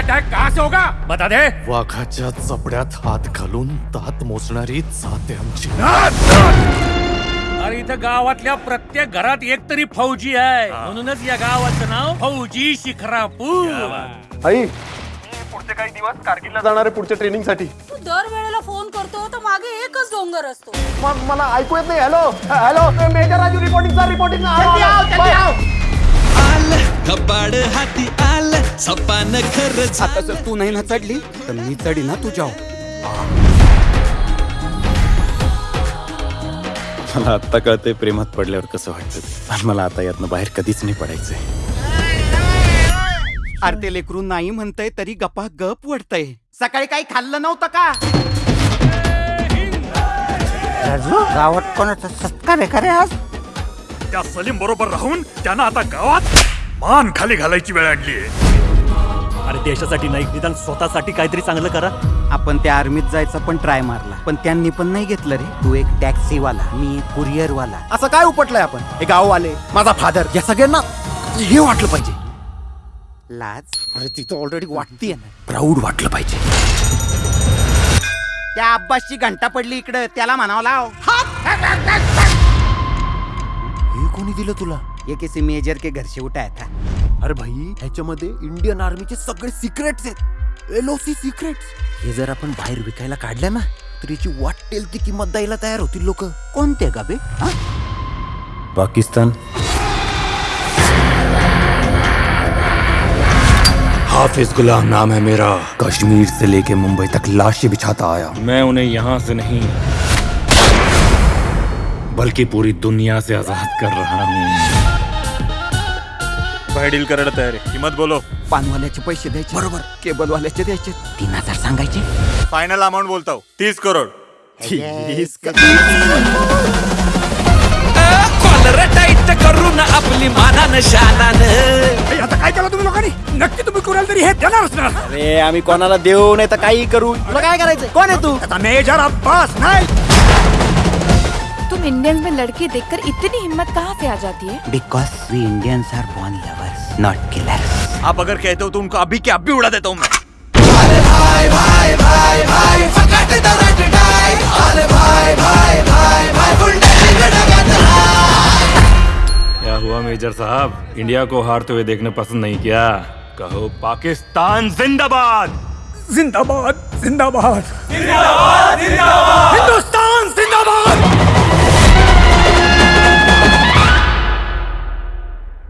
Attack कहाँ से होगा? बता दे. वाघाच्या चपड्यात हात घालून दात मोजणारी जाते आमची. अरे इथं गावातल्या प्रत्येक घरात एक तरी फौजी आहे. म्हणूनच या गावाचं नाव फौजी शिखरापूर. आई पुढचे काही दिवस कारगिलला जाणार आहे पुढच्या ट्रेनिंगसाठी तू दर वेळेला फोन करतो तर मागे एकच डोंगर असतो. मग मला ऐकू येत नाही. Hello hello major Raju reporting sir reporting Kapad हाती आलं सपान खरं आता जर तू नाही ना चढली तर मी चढी ना तुझ्या मला आत्ता कळतंय प्रेमात पडल्यावर कसं वाटतं ते. पण मला आता यातनं बाहेर कधीच नाही पडायचंय. अरे ते लेकरून नाही म्हणतय तरी गपा गप वडतय. सकाळी काही खाल्लं नव्हतं का? गावात कोणाचा सत्कार आहे का रे आज? त्या सलीम बरोबर राहून त्यांना आता गावात मान खाली घालायची वेळ आणली अरे देशासाठी नाही निदान स्वतःसाठी काहीतरी चांगलं करा. आपण त्या आर्मीत जायचा पण ट्राय मारला. पण त्यांनी पण नाही घेतलं रे. तू एक टॅक्सीवाला मी एक कुरिअर वाला असं काय उपटलंय आपण? हे गाववाले माझा फादर या सगळ्यांना हे वाटलं पाहिजे. लाज? अरे तिथं ऑलरेडी वाटतीये ना. प्राऊड वाटलं पाहिजे. त्या अब्बासची घंटा पडली इकडं त्याला म्हणावं लाव. हे कोणी दिलं तुला? ये किसी मेजर के घर से उठाया था। अरे भाई ह्याच्यामध्ये इंडियन आर्मीचे सगळे सिक्रेट्स आहेत एलओसी सिक्रेट्स हे जर आपण बाहेर विकायला काढल्या ना तर याची वाटेल ती किंमत द्यायला तयार होतील लोक। कोणते गाबे हा? पाकिस्तान। हाफिज गुलाम नाम है मेरा। कश्मीर से लेके मुंबई तक लाशें बिछाता आया। मैं उन्हें यहाँ से नहीं बल्कि पूरी दुनिया से आजाद कर रहा हूँ बाहेर डील करायला तयार आहे. किंमत बोलो. पानवाल्याचे पैसे द्यायचे. बरोबर. केबलवाल्याचे द्यायचे. तीन हजार सांगायचे. फायनल अमाऊंट बोलतो तीस करोड. कॉलर टाईट करून आपली मानानं शानानं. आता काय केलं तुम्ही लोकांनी? नक्की तुम्ही कुणाला तरी हे देणार असणार. अरे आम्ही कोणाला देऊ नाही तर काही करू. तुला काय करायचंय? कोण आहे तू? आता मेजर अब्बास नाही. तुम इंडियंस में लड़के देखकर इतनी हिम्मत कहाँ से आ जाती है? Because we Indians are born lovers not killers आप अगर कहते हो तो उनको अभी के अभी उड़ा देता हूँ मैं। क्या हुआ मेजर साहब? इंडिया को हारते हुए देखना पसंद नहीं किया? कहो पाकिस्तान जिंदाबाद। जिंदाबाद जिंदाबाद। हिंदुस्तान जिंदाबाद।